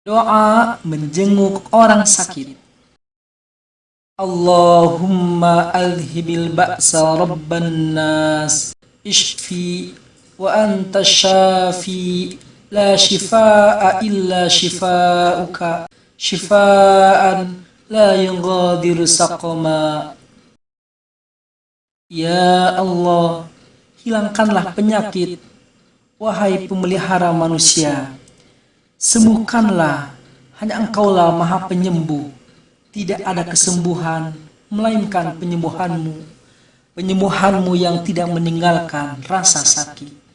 Doa menjenguk orang sakit. Allahumma alhibil ba'sa rabban nas. Ishfi wa anta syafi la shifaa illa shifauka. Shifaan la yughadiru saqama. Ya Allah hilangkanlah penyakit. Wahai pemelihara manusia sembuhkanlah. Hanya engkaulah maha penyembuh. Tidak ada kesembuhan melainkan penyembuhanmu. Penyembuhanmu yang tidak meninggalkan rasa sakit